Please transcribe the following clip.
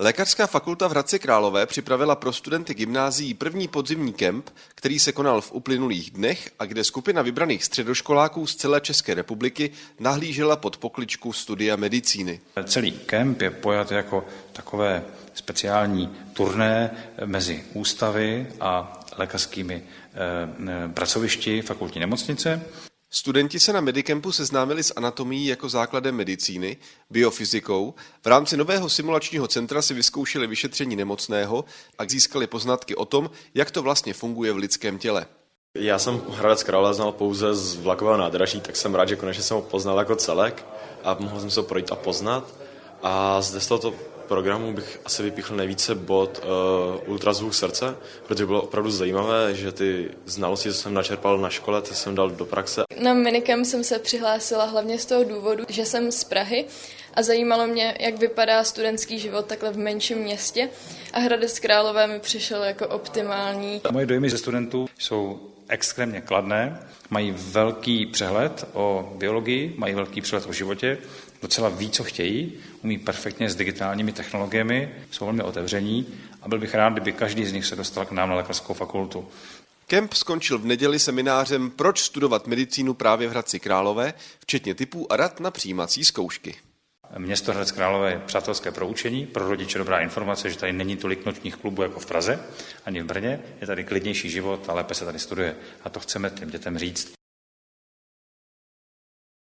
Lékařská fakulta v Hradci Králové připravila pro studenty gymnázií první podzimní kemp, který se konal v uplynulých dnech a kde skupina vybraných středoškoláků z celé České republiky nahlížela pod pokličku studia medicíny. Celý kemp je pojat jako takové speciální turné mezi ústavy a lékařskými eh, pracovišti fakultní nemocnice. Studenti se na Medicampu seznámili s anatomií jako základem medicíny, biofyzikou, v rámci nového simulačního centra si vyzkoušeli vyšetření nemocného a získali poznatky o tom, jak to vlastně funguje v lidském těle. Já jsem Hradec Králové znal pouze z vlakového nádraží, tak jsem rád, že konečně jsem ho poznal jako celek a mohl jsem se ho projít a poznat. A zde z tohoto programu bych asi vypíchl nejvíce bod uh, ultrazvuk srdce, protože bylo opravdu zajímavé, že ty znalosti, co jsem načerpal na škole, ty jsem dal do praxe. Na minicam jsem se přihlásila hlavně z toho důvodu, že jsem z Prahy a zajímalo mě, jak vypadá studentský život takhle v menším městě a Hradec Králové mi přišel jako optimální. Moje dojmy ze studentů jsou extrémně kladné, mají velký přehled o biologii, mají velký přehled o životě, docela ví, co chtějí, umí perfektně s digitálními technologiemi, jsou velmi otevření a byl bych rád, kdyby každý z nich se dostal k nám na lékařskou fakultu. Kemp skončil v neděli seminářem Proč studovat medicínu právě v Hradci Králové, včetně typů a rad na přijímací zkoušky. Město Hradec Králové je přátelské pro učení, pro rodiče dobrá informace, že tady není tolik nočních klubů jako v Praze ani v Brně, je tady klidnější život a lépe se tady studuje. A to chceme těm dětem říct.